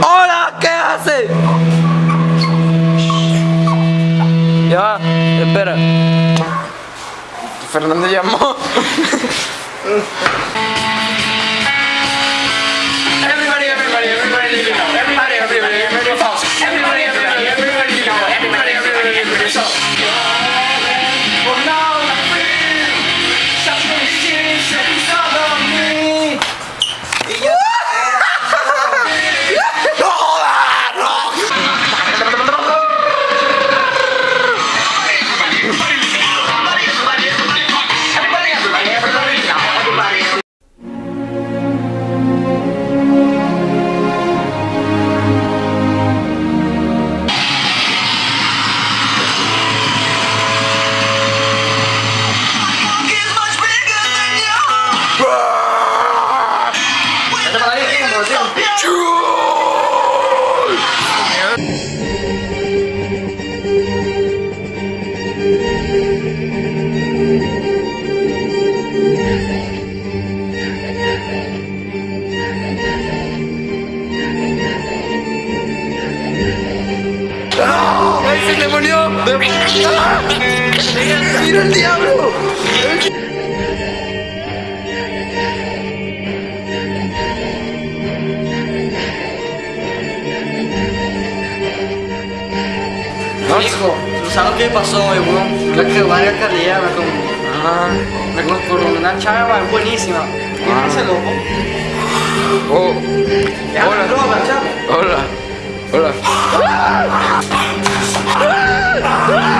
¡Hola! ¿Qué hace? Ya, espera. Fernando llamó. ¡Ay, se le murió! ¡Ah! ¡Mira el diablo! hijo, no saben qué pasó, y bueno, la que varias como, me ah, una chava, es buenísima. Loco? Oh, hola. Hola, hola. hola.